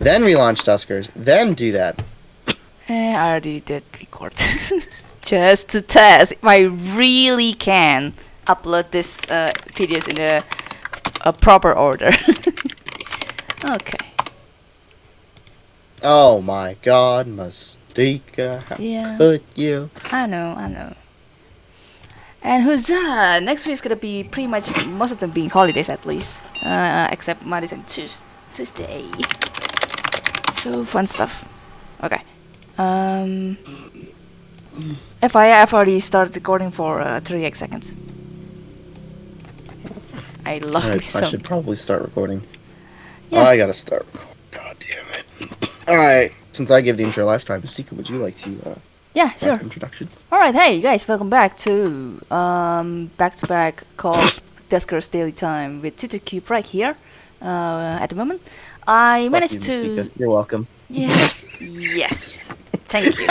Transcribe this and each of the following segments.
then relaunch Duskers, then do that. Eh, I already did record. Just to test if I really can upload this uh, videos in a, a proper order. okay. Oh my god, Mustika, how Yeah. could you? I know, I know. And huzzah! Next week is gonna be pretty much most of them being holidays at least, uh, except Mondays and Tuesday. So fun stuff. Okay. Um. FYI, I've already started recording for uh, 38 seconds. I love Alright, me I should probably start recording. Yeah. Oh, I gotta start. God damn it. Alright, since I gave the intro last time, Masika, would you like to uh, Yeah, sure. introductions? All right, hey you guys, welcome back to um back-to-back call Duskers Daily Time with Cube right here. Uh, at the moment, I Fuck managed you, to. Mystika. You're welcome. Yeah. yes. Thank you.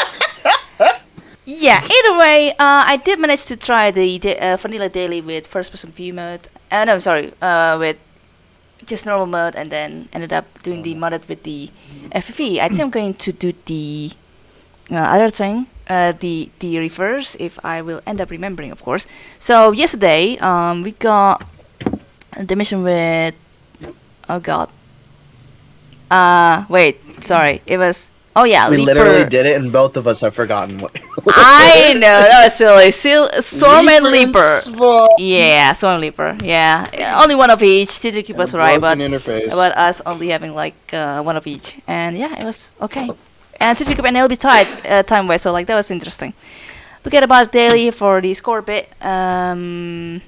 yeah. Either way, uh, I did manage to try the uh, vanilla daily with first-person view mode. Uh, no, sorry. Uh, with just normal mode, and then ended up doing the modded with the FPV. I think I'm going to do the uh, other thing, uh, the the reverse, if I will end up remembering, of course. So yesterday, um, we got the mission with. Oh God. Uh, wait. Sorry. It was. Oh yeah, we Leaper. literally did it, and both of us have forgotten what. I know that was silly. Sil- Storm and Leaper. Swarm. Yeah, Storm and Leaper. Yeah. yeah, only one of each. Teacher keep us And a right, but interface. about us only having like uh, one of each. And yeah, it was okay. And keep and LB tied uh, time wise, so like that was interesting. Look at about daily for the score bit. Um,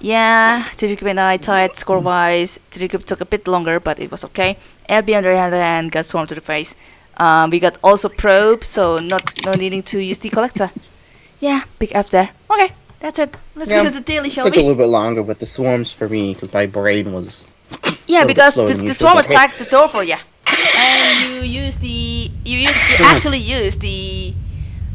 yeah, keep and I tied score wise. Teacher keep took a bit longer, but it was okay. LB on the other hand got swarmed to the face. Um, we got also probe, so not no needing to use the collector. Yeah, big F there. Okay, that's it. Let's Yeah, go to the daily, shall took a little bit longer with the swarms for me because my brain was. Yeah, because the, the swarm attacked the door for you, and you use the you use you actually use the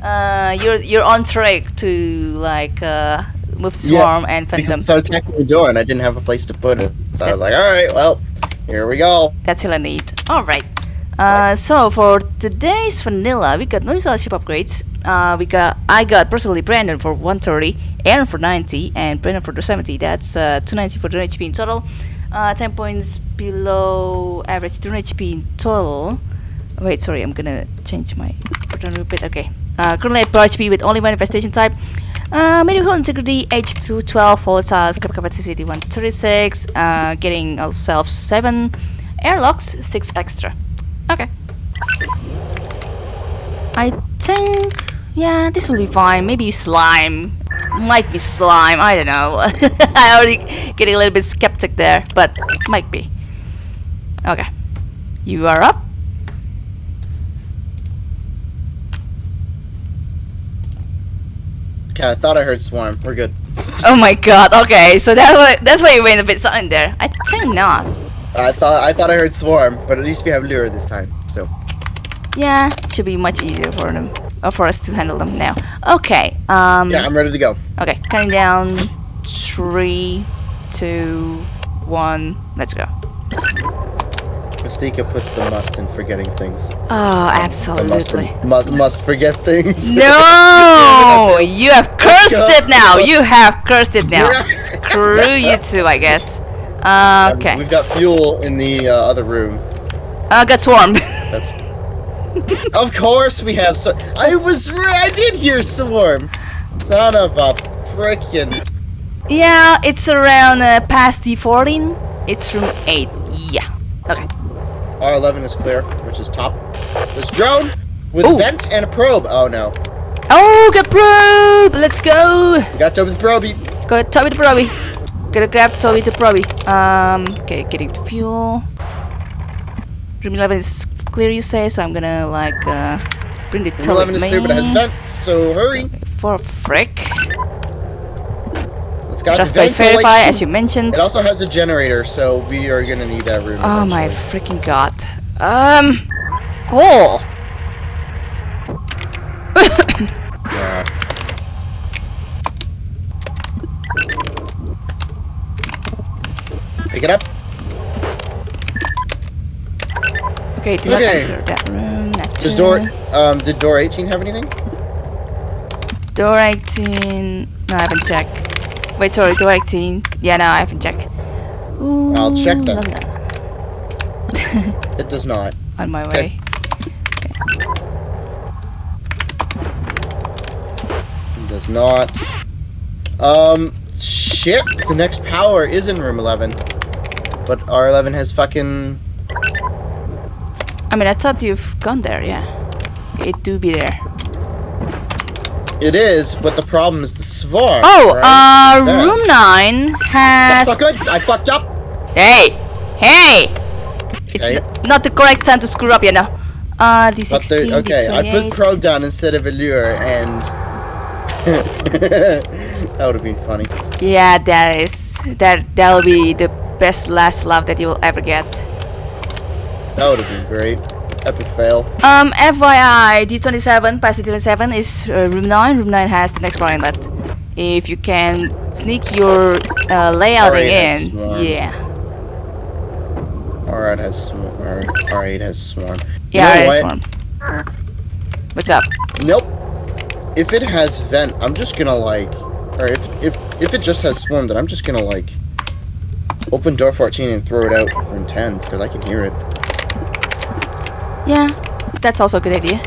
uh your your on trick to like uh move the Yeah, swarm and fend Because it started attacking the door, and I didn't have a place to put it. So I was like, all right, well, here we go. That's all I need. All right. Uh, so for today's vanilla, we got no scholarship upgrades. Uh, we got I got personally Brandon for 130, Aaron for 90, and Brandon for 70. That's uh, 290 for 2 HP in total. Uh, 10 points below average 2 HP in total. Wait, sorry, I'm gonna change my bit. Okay. Uh, currently at 4 HP with only one manifestation type. Uh, medical integrity, H2 12, volatile, scrap capacity 136, uh, getting ourselves 7, airlocks 6 extra. Okay. I think, yeah, this will be fine. Maybe slime. Might be slime, I don't know. I already getting a little bit skeptic there, but might be. Okay. You are up. Okay, I thought I heard swarm. We're good. Oh my god, okay, so that's why that's why you went a bit silent there. I think not. I thought I thought I heard swarm, but at least we have lure this time. So Yeah, should be much easier for them or for us to handle them now. Okay, um yeah, I'm ready to go. okay, counting down three, two, one, let's go. Mystica puts the must in forgetting things. Oh, The must, absolutely. must must forget things. No, you have cursed it now. You have cursed it now. Screw you too, I guess. Uh, Um, okay. We've got fuel in the uh, other room. Uh, got swarmed. That's. of course we have. So I was. I did hear swarm. Son of a frickin'. yeah, it's around uh, past D14. It's room 8. Yeah. Okay. R11 is clear, which is top. This drone with Ooh. vent and a probe. Oh no. Oh, got probe! Let's go! We got Toby the probe. Go, Toby the Proby. Gotta grab Toby the Proby. Um, okay, getting the fuel. Room 11 is clear, you say, so I'm gonna, like, uh, bring the Toby. Room Toby 11 is clear, but it has vent. So hurry. For frick. Got Trust by. Verify, as you mentioned. It also has a generator, so we are gonna need that room. Oh my freaking god. Um, cool. Yeah. Pick it up. Okay, do not Okay. enter that room. Does F2. door um did door 18 have anything? Door 18. No, I haven't checked. Wait, sorry, door 18. Yeah, no, I haven't checked. Ooh, I'll check that. It does not. On my Okay. way. It does not. Um shit, the next power is in room 11. But R11 has fucking I mean, I thought you've gone there, yeah. It do be there. It is, but the problem is the swarm. Oh, right? uh, There. room 9 has... That's not good. I fucked up. Hey! Hey! It's Okay. not the correct time to screw up, you know. Uh, the But 16, there, okay, the I put 28. Crow down instead of Allure, and that would have been funny. Yeah, that is... That, that'll be the best last love that you will ever get. That would have been great. Epic fail. Um, FYI, D27, past D27 is uh, room 9. Room 9 has the next bar inlet. If you can sneak your uh, layouting Alright, that's in, yeah. R8 has swarm. R- R8 has swarm. You Yeah, know it is what? warm. What's up? Nope. If it has vent, I'm just gonna like, or if if if it just has swarm, then I'm just gonna like open door 14 and throw it out from 10 because I can hear it. Yeah, that's also a good idea.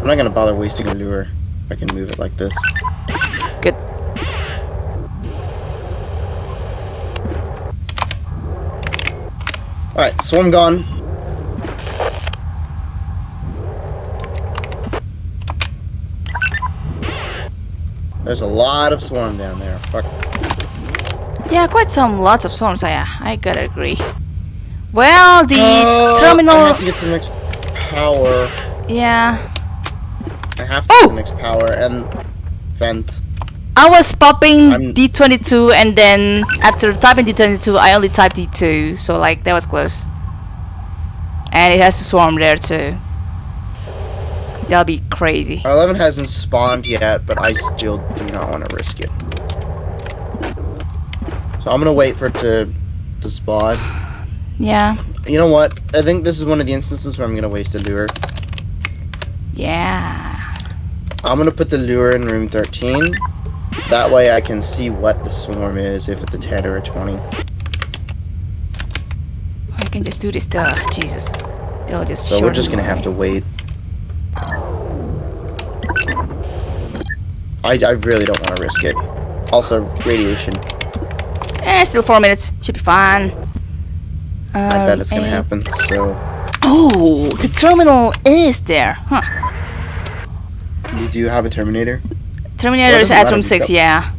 I'm not gonna bother wasting a lure. I can move it like this. Good. All right, swarm gone. There's a lot of swarm down there. Fuck. Yeah, quite some lots of storms. Yeah, I gotta agree. Well, the Uh, I have to get to the next power. Yeah, I have to get to Oh! the next power and vent. I was popping I'm- D22, and then after typing D22, I only typed D2. So like that was close. And it has to swarm there too. That'll be crazy. R11 hasn't spawned yet, but I still do not want to risk it. So I'm gonna wait for it to to spawn. Yeah, You know what? I think this is one of the instances where I'm gonna waste a lure. yeah. I'm gonna put the lure in room 13. That way I can see what the swarm is, if it's a 10 or a 20. I can just do this. Duh, Jesus. They'll just. So we're just gonna have to wait. I, I really don't want to risk it. Also, radiation. Eh, still four minutes. Should be fine. I bet Um, it's gonna eh. happen. So, Oh, the terminal is there. Huh. you do have a Terminator? Terminator is at room 6, yeah.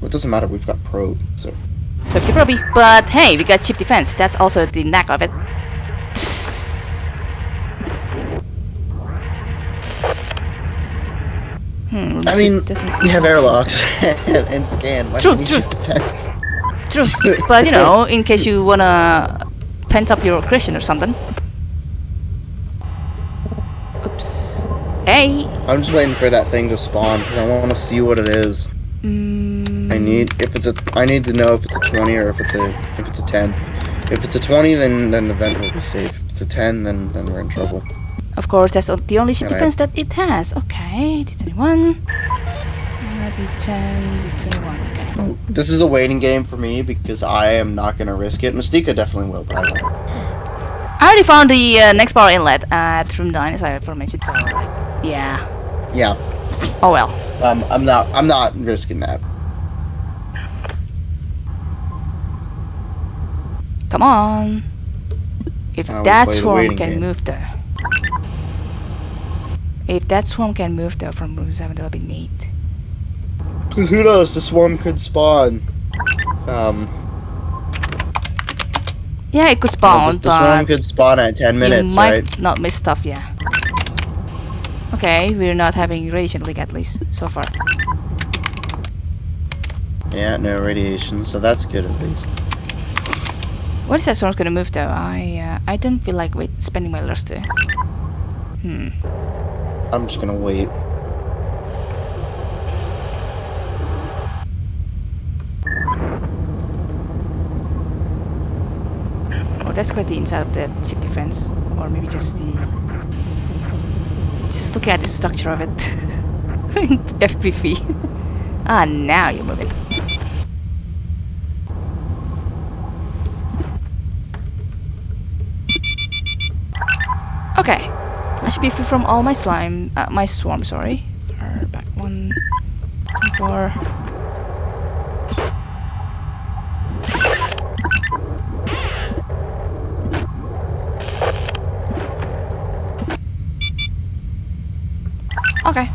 Well, it doesn't matter. We've got probe. So, Took the probie. But hey, we got ship defense. That's also the knack of it. Hmm, I mean, we have airlocks and, and scan. Why True, true. True, but you know, in case you wanna pent up your aggression or something. Oops. Hey. I'm just waiting for that thing to spawn because I want to see what it is. Mm, I need if it's a I need to know if it's a 20 or if it's a if it's a 10. If it's a 20, then then the vent will be safe. If it's a 10, then then we're in trouble. Of course, that's the only ship defense that it has. Okay, D21. D10, D21. Okay. This is a waiting game for me because I am not gonna risk it. Mystica definitely will, but I won't. I already found the uh, next power inlet at room 9, as I aforementioned, so, yeah. Yeah, Oh well. um, I'm not I'm not risking that. Come on. If that swarm can game. move there. If that swarm can move there from room 7, that'll be neat. Cause who knows? The swarm could spawn. Um, Yeah, it could the, spawn, the swarm could spawn at 10 minutes, you might right? not miss stuff, yeah. Okay, we're not having radiation leak at least, so far. Yeah, no radiation, so that's good at least. What is that swarm's gonna move though? I uh, I don't feel like wait spending my lust to. Hmm. I'm just gonna wait. Oh, that's quite the inside of the ship defense. Or maybe just the... Just look at the structure of it. FPV. ah, now you're moving. Okay. I should be free from all my slime, uh, my swarm, sorry. Back one, two, four. Okay.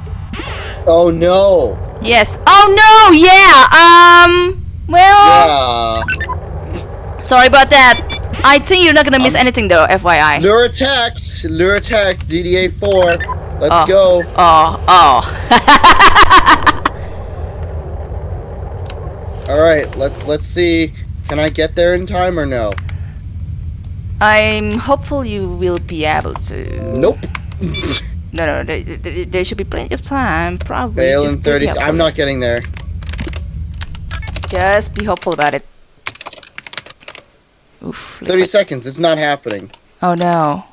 Oh no! Yes. Oh no! Yeah. Um. Well. Yeah. Sorry about that. I think you're not gonna miss Um, anything though. FYI. Lure attacked! Lure attacked! DDA 4. Let's Oh. go. Oh. Oh. Alright, let's let's see. Can I get there in time or no? I'm hopeful you will be able to. Nope. No, no. There, there, there should be plenty of time. Probably. Fail Just in 30. I'm not getting there. Just be hopeful about it. Oof. 30 like- seconds. It's not happening. Oh no.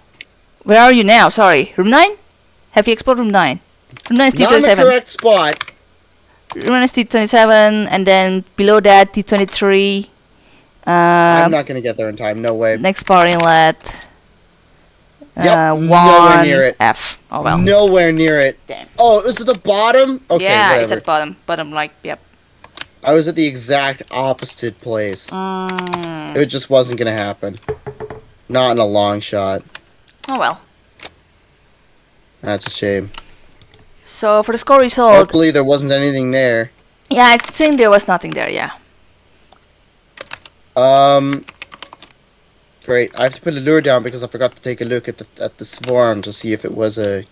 Where are you now? Sorry. Room 9? Have you explored room 9? Room 9 is T27. Not in the correct spot. Room 9 is T27, and then below that, T23. I'm Uh, not gonna get there in time. No way. next power inlet. Yep, Uh, nowhere one near it. F. Oh well. Nowhere near it. Damn. Oh, it was at the bottom? Okay, yeah, it's at the bottom. Bottom, like, yep. I was at the exact opposite place. Mm. It just wasn't gonna happen. Not in a long shot. Oh well. That's a shame. So for the score result, Hopefully there wasn't anything there. yeah, I think there was nothing there. Yeah. Um. Great. I have to put a lure down because I forgot to take a look at the at the swarm to see if it was a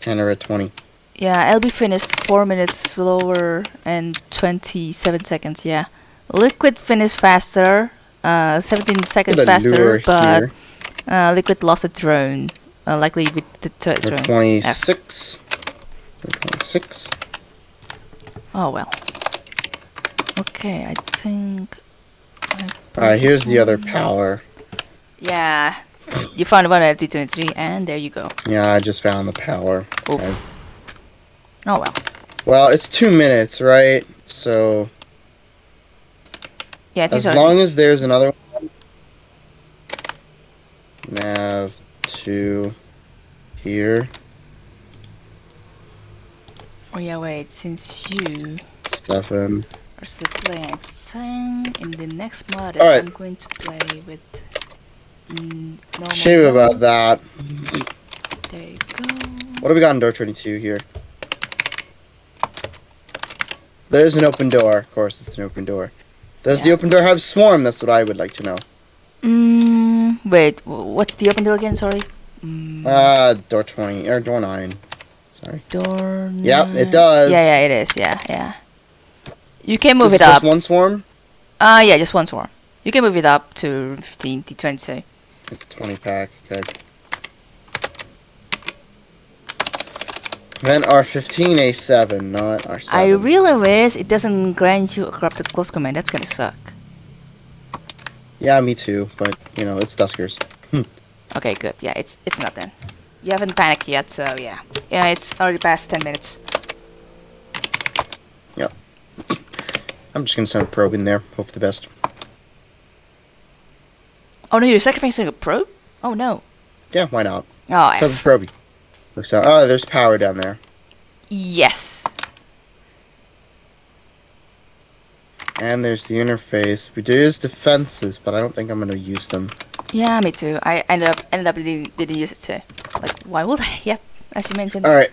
ten or a twenty. Yeah, LB finished 4 minutes slower and 27 seconds, yeah. Liquid finished faster, uh, 17 seconds faster, but uh, Liquid lost a drone, uh, likely with the third drone. twenty six. Twenty six. Oh well. Okay, I think... Alright, here's the other power. Yeah, you found one at T23, and there you go. Yeah, I just found the power. Oof. Oh well. Well, it's two minutes, right? So Yeah, as long as there's another one. Nav two here. Oh yeah, wait, since you Seven. are still playing in the next mod Alright. I'm going to play with mm, normal Shame mode. about that. There you go. What have we got in door 22 here? There's an open door. Of course, it's an open door. Does the open door have swarm? That's what I would like to know. Mm, wait, what's the open door again? Sorry. Mm, Uh, door 20 or door 9. Sorry. door. Yep, it does. Yeah, yeah, it is. Yeah, yeah. You can move Is it it up. just one swarm? Uh, yeah, just one swarm. You can move it up to 15 to 20. It's a 20 pack. Okay. Then R15A7, not R7. I really wish it doesn't grant you a corrupted close command. That's gonna suck. Yeah, me too. But you know, it's Duskers. Hmm. Okay, good. Yeah, it's it's not then. You haven't panicked yet, so yeah. Yeah, it's already past 10 minutes. Yep. I'm just gonna send a probe in there. Hope for the best. Oh no, you're sacrificing a probe? Oh no. Yeah, why not? Oh, Have a F. probe. Looks out. Oh, there's power down there. Yes. And there's the interface. We do use defenses, but I don't think I'm gonna use them. Yeah, me too. I ended up ended up didn't, didn't use it too. Like, why would I? Yep, as you mentioned. Alright.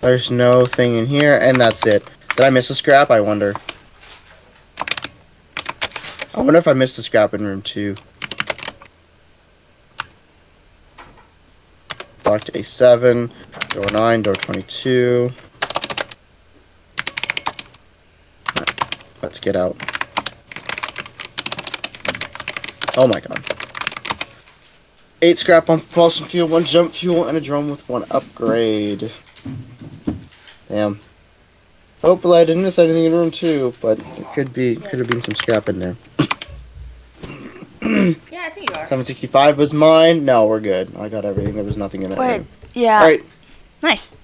There's no thing in here, and that's it. Did I miss a scrap? I wonder. I wonder if I missed a scrap in room two. Locked A7, door 9, door 22. Alright, Let's get out. Oh my god. Eight scrap on propulsion fuel, one jump fuel, and a drone with one upgrade. Damn. Hopefully I didn't miss anything in room two, but it could be could have been some scrap in there. Yeah, I think you are. 765 was mine. No, we're good. I got everything. There was nothing in that. Wait, room. yeah. All right. Nice.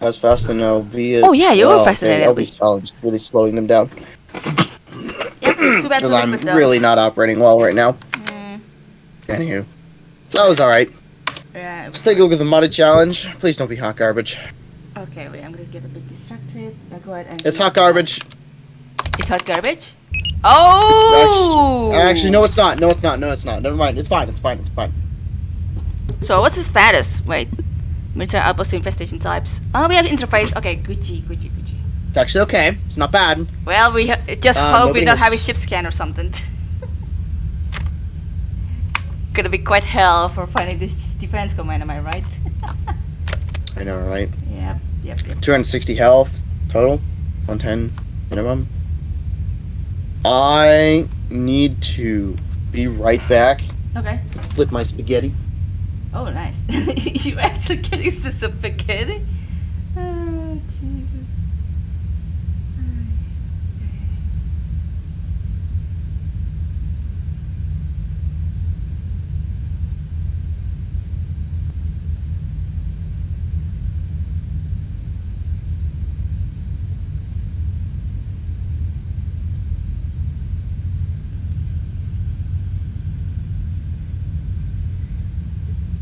I was faster than LB. Oh, yeah, you were faster than LB. LB's challenge really slowing them down Yep, too bad because to I'm really not operating well right now. Mm, Anywho, so that was all right. yeah, Let's take a look at the modded challenge. Please don't be hot garbage. Okay, wait, I'm gonna get a bit distracted. Go ahead and... It's hot garbage. It's hot garbage? Oh! Actually, no, it's not. No, it's not. No, it's not. Never mind. It's fine. It's fine. It's fine. So what's the status? Wait. Military outpost infestation types. Oh, we have interface. Okay, Gucci, Gucci, Gucci. It's actually okay. It's not bad. Well, we ha- just Uh, hope we don't has- have a ship scan or something. Gonna be quite hell for finding this defense command, am I right? I know, right? yep, yep, yep. 260 health total, 110 minimum. I need to be right back Okay. with my spaghetti. Oh, nice. you actually getting the spaghetti? Oh, Jesus.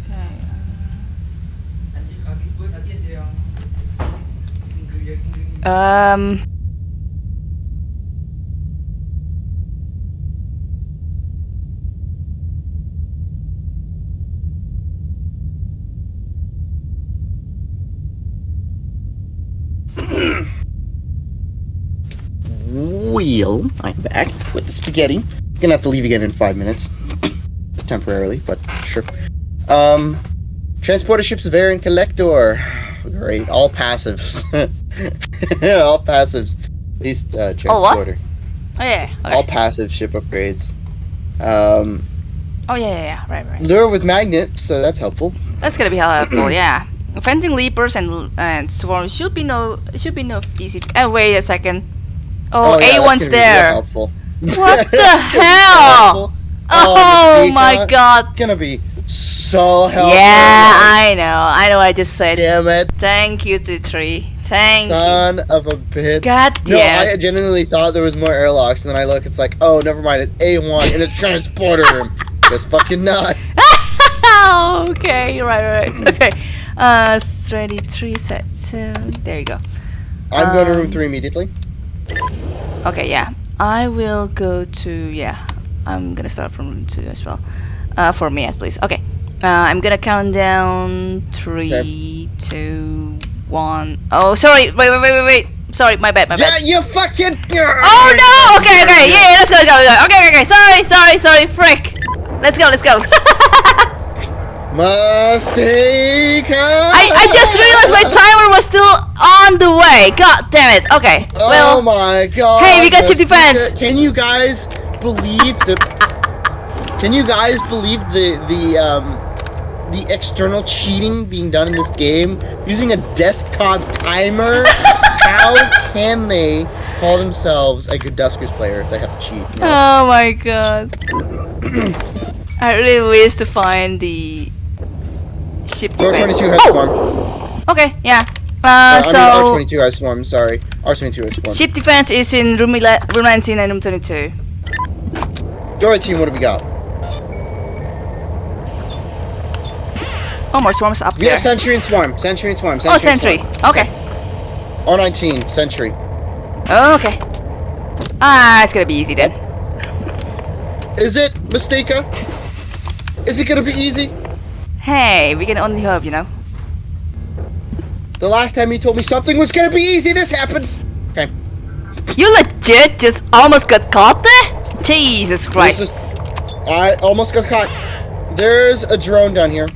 Okay. Uh, um. Wheel. I'm back with the spaghetti. Gonna have to leave again in five minutes. Temporarily, but sure. Um, transporter ships, variant collector. Great. All passives. all passives. At least uh, transporter. Oh, oh yeah. Okay. All passive ship upgrades. Um. Oh yeah, yeah, yeah. Right, right. Lure with magnet, so that's helpful. That's gonna be helpful. yeah. Fencing leapers and and swarms should be no should be no easy. Oh wait a second. Oh, oh A1's there. helpful. What the hell? Oh, oh my god. It's gonna be so helpful. Yeah, I know. I know. I just said. Damn it. Thank you, T3. Thank Son you. of a bitch. God damn. No, I genuinely thought there was more airlocks, and then I look, it's like, oh, never mind, it's A1 in a transporter room. Guess fucking not. okay, right, right. Okay. Uh, ready, three, set, two. There you go. I'm um, going to room um, three immediately. Okay, yeah. I will go to, yeah. I'm gonna start from room two as well. Uh, for me at least. Okay. Uh, I'm gonna count down three, okay. two one. Oh, sorry. Wait, wait, wait, wait, wait. Sorry, my bad, my Yeah, bad. you fucking. Oh no! Okay, okay, yeah, yeah, let's go, let's go, go. Okay, okay. Sorry, sorry, sorry. Frick. Let's go, let's go. Mistake. I, I just realized my timer was still on the way. God damn it. Okay. Oh Well, my god. Hey, we got ship defense. Can you guys believe the Can you guys believe the the um the external cheating being done in this game using a desktop timer? How can they call themselves a good Duskers player if they have to cheat? you know? Oh my god. I really wish to find the ship Door defense. 22 has Oh! swarm. Okay, yeah. Uh, Uh, so I mean, R22 has swarm, sorry. R22 has swarm. ship defense is in room, room 19 and room 22. Door team, what do we got? Oh, more swarms up We there. have Sentry and Swarm. Sentry and Swarm. Oh, and sentry. Okay. R19, Sentry. Oh, okay. Ah, it's gonna be easy then. Is it, Mistaka? Is it gonna be easy? hey, we can only hope, you know. The last time you told me something was gonna be easy, this happens. Okay. You legit just almost got caught there? Jesus Christ. is- I almost got caught. There's a drone down here.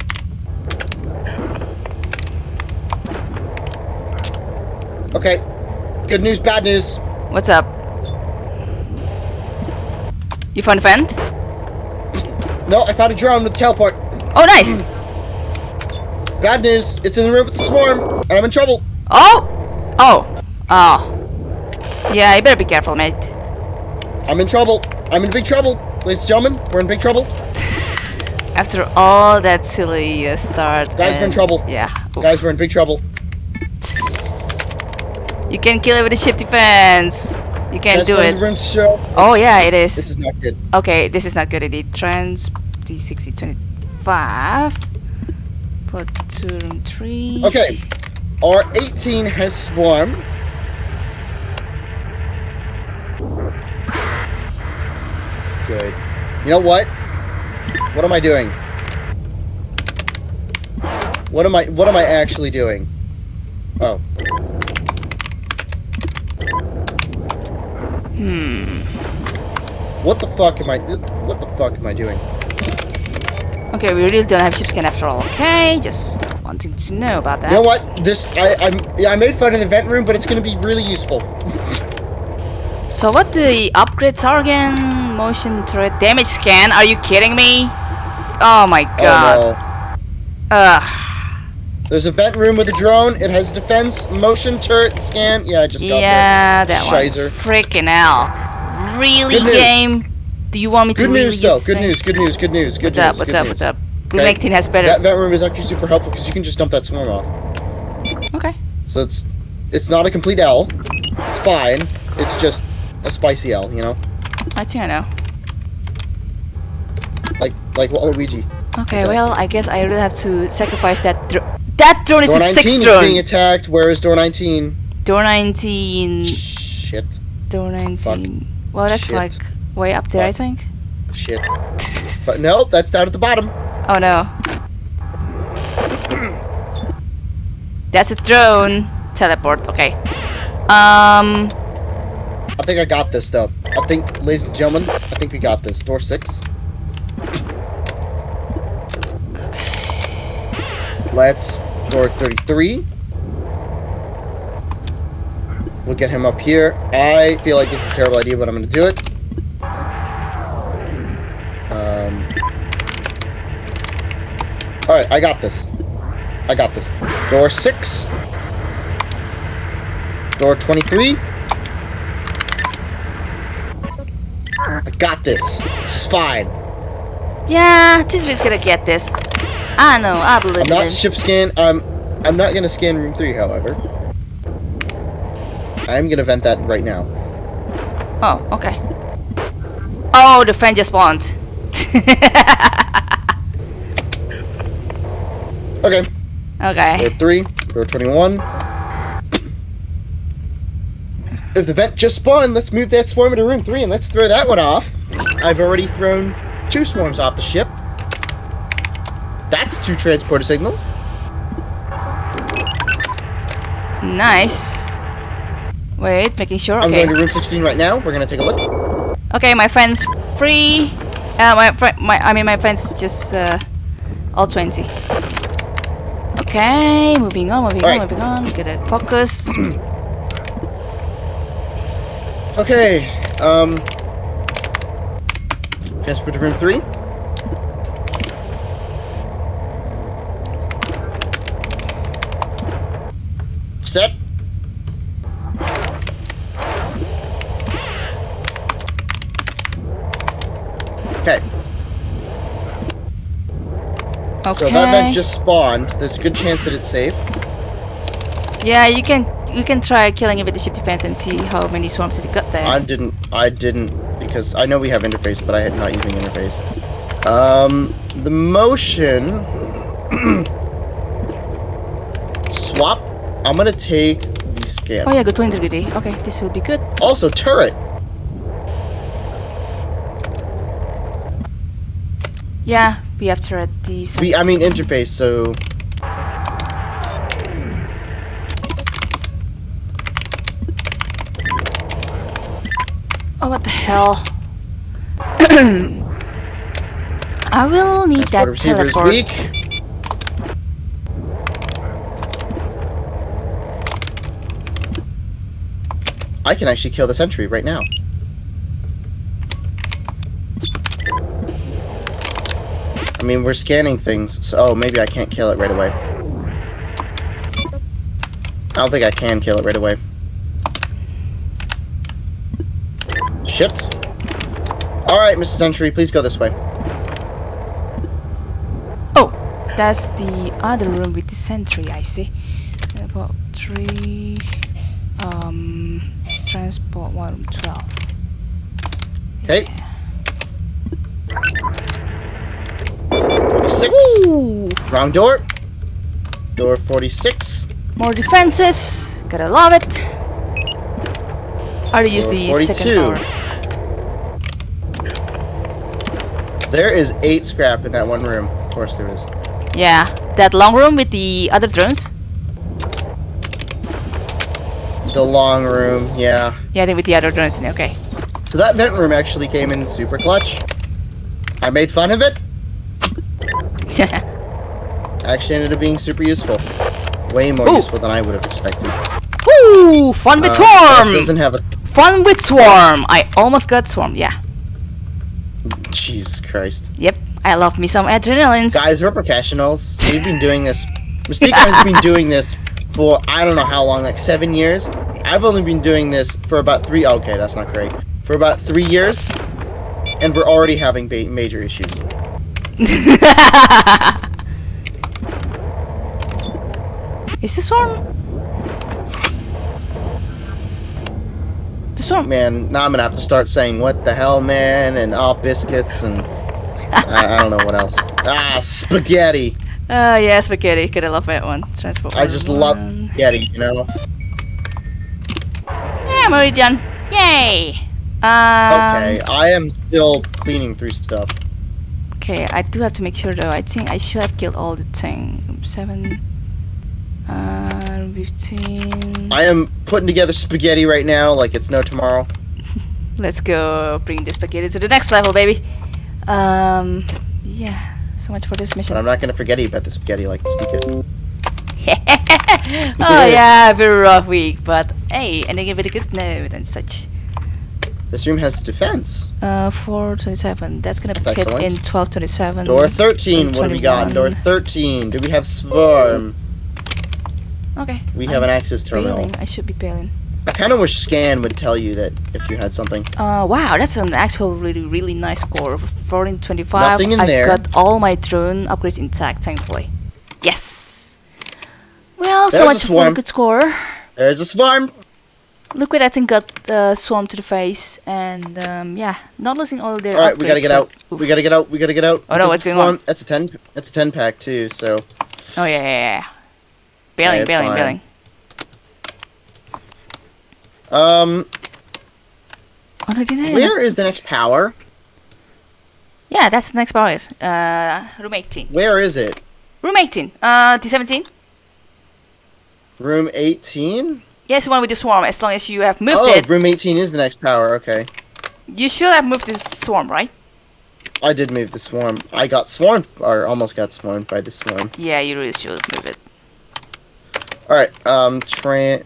Okay. Good news, bad news. What's up? You found a friend? No, I found a drone with teleport. Oh, nice. Bad news. It's in the room with the swarm, and I'm in trouble. Oh! Oh! Oh. Yeah, you better be careful, mate. I'm in trouble. I'm in big trouble. Ladies and gentlemen, we're in big trouble. After all that silly uh, start. Guys, we're in trouble. Yeah. oof. Guys, we're in big trouble. You can kill it with the ship defense. You can Guys, do it. show. Oh yeah, it is. This is not good. Okay, this is not good indeed. Trans D60 25. Put two room three. Okay. Our 18 has swarmed. Good. You know what? What am I doing? What am I what am I actually doing? Oh. Hmm. What the fuck am I what the fuck am I doing? Okay, we really don't have ship scan after all. Okay, just wanting to know about that. You know what? This I I'm yeah, I made fun in the vent room, but it's gonna be really useful. So what the upgrades are again? Motion turret damage scan? Are you kidding me? Oh my god. Oh no. Ugh. There's a vent room with a drone. It has defense, motion, turret, scan. Yeah, I just got Yeah, that. that one. Freaking hell. Really, game? Do you want me Good to really news though. use Good news. Good news. Good news. Good news. What's news. up? What's up? news. What's up? Okay. Has better. That vent room is actually super helpful because you can just dump that swarm off. Okay. So it's it's not a complete L. It's fine. It's just a spicy L. You know, I think I know. like like Waluigi. Okay, well, I guess I really have to sacrifice that. That drone is Door the 19 sixth is drone. being attacked. Where is door 19? Door 19. Shit. Door 19. Fuck. Well, that's Shit. like way up there, I think. Shit. But no, that's down at the bottom. Oh no. That's a drone. Teleport, okay. Um, I think I got this though. I think, ladies and gentlemen, I think we got this. Door six. Let's door 33. We'll get him up here. I feel like this is a terrible idea, but I'm gonna do it. Um. All right, I got this. I got this. Door six. Door 23. I got this. This is fine. yeah, Tisri's gonna get this. I know, I believe I'm not ship scan. I'm I'm not gonna scan room three, however. I am gonna vent that right now. Oh, okay. Oh, the friend just spawned. Okay. okay. Door three. Door twenty-one. If the vent just spawned, let's move that swarm into room three and let's throw that one off. I've already thrown two swarms off the ship two transporter signals. Nice. Wait, making sure. Okay. I'm going to room 16 right now. We're going to take a look. Okay, my friend's free. Uh, my, friend, my I mean, my friend's just uh, all 20. Okay, moving on, moving on, moving on. Get it. Focus. okay. Um. Transport to room 3. Okay. Okay. So that vent just spawned. There's a good chance that it's safe. Yeah, you can you can try killing it with the ship defense and see how many swarms it got there. I didn't. I didn't because I know we have interface, but I had not using interface. Um, the motion swap. I'm gonna take the scan. oh yeah, good to integrity. Okay, this will be good. Also, turret. Yeah, we have to read these. We. I mean interface. So Oh, what the hell? I will need that transporter receiver is teleport. weak. I can actually kill the sentry right now. mean, we're scanning things. So, oh, maybe I can't kill it right away. I don't think I can kill it right away. Shit. Alright, Mrs. Sentry, please go this way. Oh, that's the other room with the sentry, I see. About three... Um... Transport 112. Okay. Yeah. 46. Ooh, Wrong door. Door 46. more defenses. Gotta love it. I already used the Door second 42. tower. There is eight scrap in that one room. Of course there is. Yeah, that long room with the other drones. The long room, yeah. Yeah, I think with the other drones in it. Okay. So that vent room actually came in super clutch. I made fun of it. Actually ended up being super useful. Way more Ooh. useful than I would have expected. Woo! Fun with Uh, swarm. doesn't have a Fun with swarm. I almost got swarm. Yeah. Jesus Christ. Yep. I love me some adrenalines. Guys, we're professionals. We've been doing this. Mystique has been doing this for I don't know how long, like seven years. I've only been doing this for about three. Okay, that's not great. For about three years, and we're already having major issues. Is this one? The swarm. Man, now I'm gonna have to start saying what the hell, man, and all biscuits and I, I don't know what else. Ah, spaghetti. Oh yeah, spaghetti. Gotta love that one. Transport. I just one. love spaghetti, you know. Yeah, I'm already done. Yay. Um, Okay, I am still cleaning through stuff. Okay, I do have to make sure though. I think I should have killed all the thing. Seven. Uh, fifteen. I am putting together spaghetti right now, like it's no tomorrow. Let's go bring the spaghetti to the next level, baby. Um, yeah. So much for this But mission. I'm not gonna forget about the spaghetti like Mystique. oh yeah, very rough week, but hey, ending it with a good note and such. This room has defense. Uh, 427. That's gonna That's hit excellent. in 1227. Door 13, what do we got? Door 13. Do we have Swarm? Okay. We I'm have an access terminal. bailing. I should be bailing. I kind of wish Scan would tell you that if you had something. Uh, wow, that's an actual really, really nice score. 1425. Nothing in I there. got all my drone upgrades intact, thankfully. Yes! Well, so There's a much for a good score. There's a Swarm! Look what I think got uh, swarm to the face, and um, yeah, not losing all their. Alright, we gotta get out. but- We gotta get out. We gotta get out. Oh, no, what's the going on? That's a 10 That's a 10 pack too, so. Oh yeah, yeah, yeah. Bailing, it's bailing, fine. bailing. Um, Oh no, didn't I? where is the next power? Yeah, that's the next power. Uh, room 18. Where is it? Room 18. Uh, T17. Room 18? Yes, the one with the swarm. As long as you have moved Oh, it, Oh, room 18 is the next power. Okay. you should have moved this swarm, right? I did move the swarm. I got swarmed, or almost got swarmed by the swarm. Yeah, you really should move it. Alright, um, Trans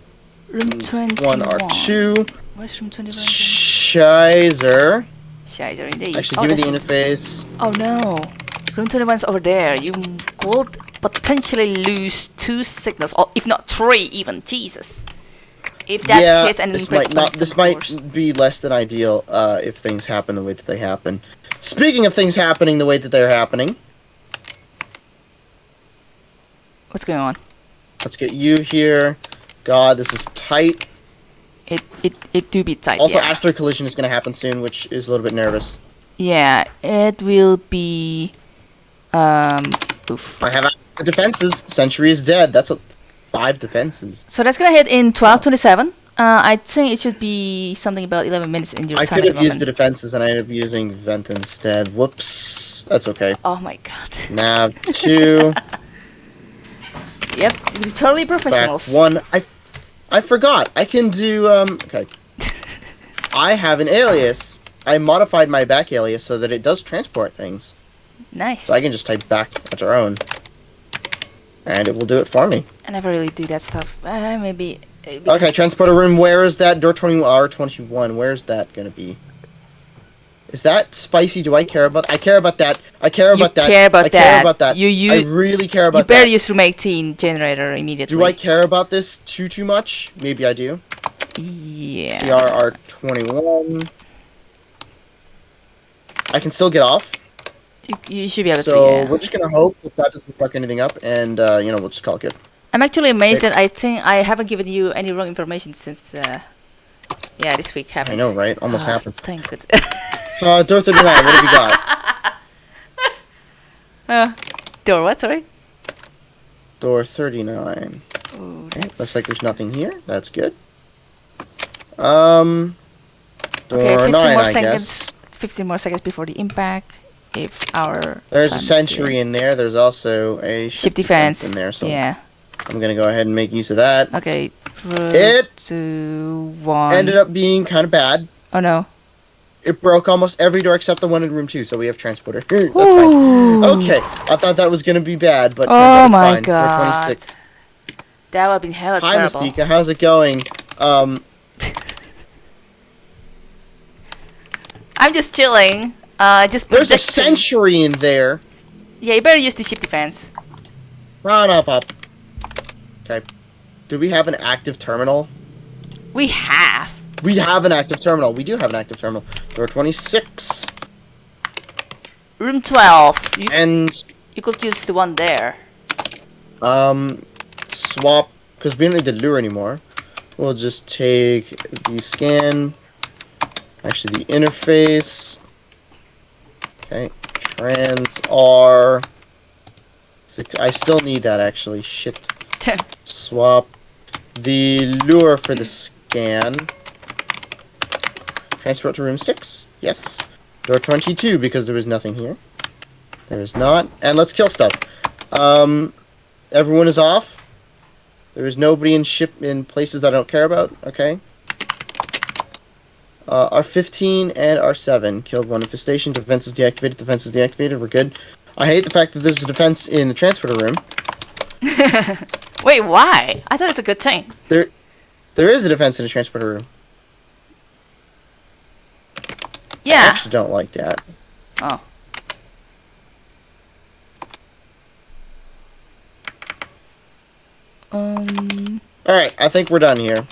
Room 21. 1 R2. Where's room 21? Shizer. Shizer indeed. Actually, oh, give me the interface. Oh no. Room 21's over there. You could potentially lose two signals, or if not three even. Jesus. If that yeah, hits and this might not. This might course. be less than ideal uh, if things happen the way that they happen. Speaking of things happening the way that they're happening, What's going on? let's get you here. God, this is tight. It it it do be tight. Also, yeah. after collision is going to happen soon, which is a little bit nervous. yeah, it will be. Um. Oof. I have the defenses. Sentry is dead. That's a, five defenses. So that's gonna hit in 1227. Uh, I think it should be something about 11 minutes in your I time. could have used the defenses and I ended up using vent instead. Whoops. That's okay. Oh my god. Nav two. yep, we're totally professionals. back professionals. one. I, I forgot. I can do. Um. Okay. I have an alias. I modified my back alias so that it does transport things. Nice. So I can just type back at our own, and it will do it for me. I never really do that stuff. Uh, maybe. uh, Okay, transporter room. Where is that? Door twenty R twenty one. Where's that gonna be? Is that spicy? Do I care about? I care about that. I care You about that. care about I care about that. You- you- I really care about You better that. use room 18 generator immediately. Do I care about this too too much? Maybe I do. Yeah. CRR twenty one. I can still get off. You, you should be able So to. Yeah. we're just gonna hope that that doesn't fuck anything up, and uh, you know we'll just call it good. I'm actually amazed that I think I haven't given you any wrong information since. Uh, yeah, this week happened. I know, right? Almost Ah, happened. Thank goodness. Uh, door 39, what have we got? uh, door what? Sorry. Door 39. Ooh, Okay, looks like there's nothing here. That's good. Um, door Okay, 15 9, more I seconds. guess. 15 more seconds before the impact. If our There's a sentry in there. There's also a ship defense. in there, so yeah. I'm gonna go ahead and make use of that. Okay. It two, one. Ended up being kind of bad. Oh no. It broke almost every door except the one in room two, so we have transporter. That's fine. Okay, I thought that was gonna be bad, but Oh my fine. God. 26. That would have been hella Hi, terrible. Mystica. How's it going? Um, I'm just chilling. Uh, just there's a sentry in there. Yeah, you better use the ship defense. Run up, up. Okay. Do we have an active terminal? We have. We have an active terminal. We do have an active terminal. Door 26. Room 12. You, And, you could use the one there. um, swap, because we don't need the lure anymore. We'll just take the scan. Actually, the interface. Okay. Trans R. Six, I still need that, actually. Shit. Swap the lure for the scan. Transport to room 6. Yes. Door 22 because there was nothing here. There is not. And let's kill stuff. Um, everyone is off. There is nobody in ship in places that I don't care about. Okay. Uh, R15 and R7 killed one infestation. Defense is deactivated. Defense is deactivated. We're good. I hate the fact that there's a defense in the transporter room. Wait, why? I thought it's a good thing. There, there is a defense in the transporter room. Yeah. I actually don't like that. Oh. Um. All right, I think we're done here.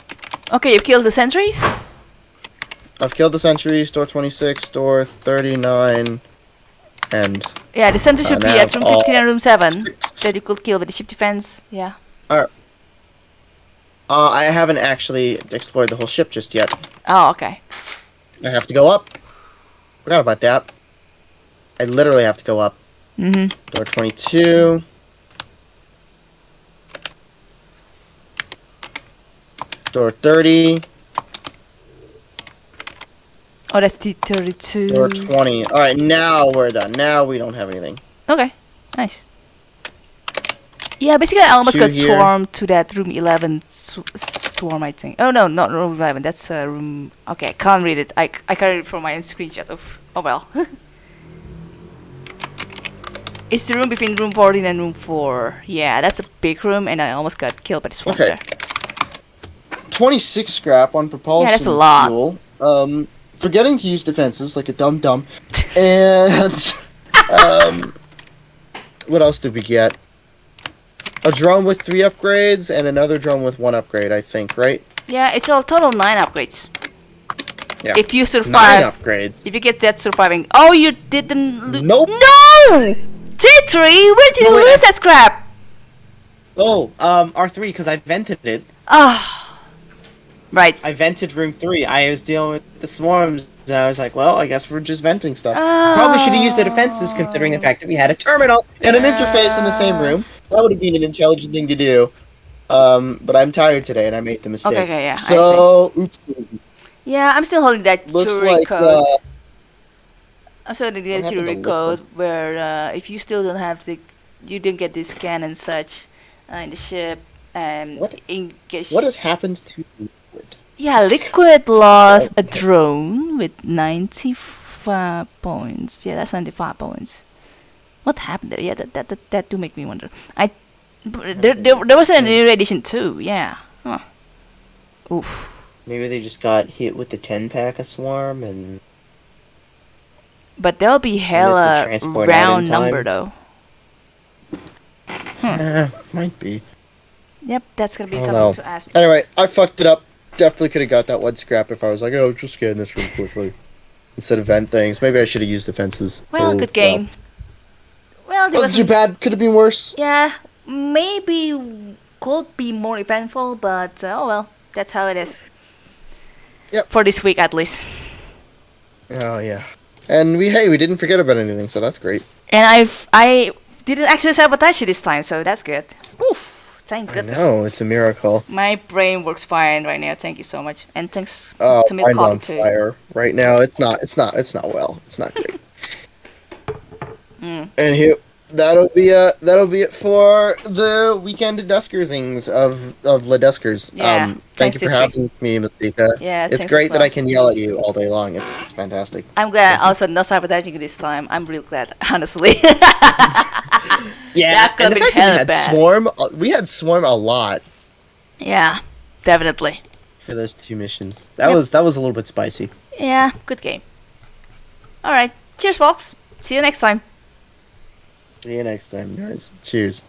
Okay, you killed the sentries. I've killed the sentries. Door 26, door 39, and Yeah, the sentry should Uh, be at room 15 and room 7 six. that you could kill with the ship defense. Yeah. Alright. uh, I haven't actually explored the whole ship just yet. Oh, okay. I have to go up. Forgot about that. I literally have to go up. Mm-hmm. Door 22. Door 30. Oh, that's the 32. Door 20. Alright, now we're done. Now we don't have anything. Okay, nice. Yeah, basically I almost Two got here. swarmed to that room 11 sw- swarm, I think. Oh no, not room 11, that's uh, room... Okay, I can't read it. I, I can't read it from my own screenshot of... Oh well. it's the room between room 14 and room 4. Yeah, that's a big room and I almost got killed by the swarm Okay. there. 26 scrap on propulsion Yeah, that's a lot. fuel. Um, forgetting to use defenses like a dumb dumb. and um, what else did we get? A drone with three upgrades and another drone with one upgrade, I think, right? Yeah, it's all total 9 upgrades. Yeah. If you survive, Nine upgrades. If you get that surviving... Oh, you didn't... Lo- Nope. No! T3, where did you wait, lose that scrap? Oh, um, R3 because I vented it. Ah. Right. I vented room three. I was dealing with the swarms, and I was like, well, I guess we're just venting stuff. Probably should have used the defenses, considering the fact that we had a terminal and an interface in the same room. That would have been an intelligent thing to do. Um, but I'm tired today, and I made the mistake. Okay, okay, yeah, So, oops. Yeah, I'm still holding that Looks Turing like code. uh, I'm still holding that Turing code where uh, if you still don't have the, you don't get the scan and such uh, in the ship and What- in case. what has happened to? Yeah, Liquid lost a drone with 95 points. Yeah, that's 95 points. What happened there? Yeah, that that that, that do make me wonder. I there, there there was an irradiation too. Yeah. Huh. Oof. Maybe they just got hit with the ten pack of swarm, and But there'll be hella transport out in round number though. Eh, might be. Yep, that's gonna be something know. to ask. Anyway, I fucked it up. Definitely could have got that one scrap if I was like, oh, just scan this room quickly. instead of vent things. Maybe I should have used the fences. Well, Oh, good game. Well, there Wasn't too bad. Could have been worse. yeah, maybe could be more eventful, but uh, oh well, that's how it is. Yep. For this week at least. Oh yeah. And we hey we didn't forget about anything, so that's great. And I've I didn't actually sabotage you this time, so that's good. Oof, thank goodness. know it's a miracle. My brain works fine right now. Thank you so much, and thanks Oh, to on Milcom too. fire right now. It's not. It's not. It's not well. It's not great. Mm. And here, that'll be uh that'll be it for the weekend Duskersings of of the Duskers. Yeah, Um, thank you for having me, Masika. Yeah, it's great as that. I can yell at you all day long. It's it's fantastic. I'm glad also not sabotaging this time. I'm real glad, honestly. Yeah, That and the fact that we had bad. swarm, uh, we had swarm a lot yeah, definitely. for those two missions. That Yep. was that was a little bit spicy. Yeah, good game. All right, cheers, folks. See you next time. See you next time, guys. Cheers.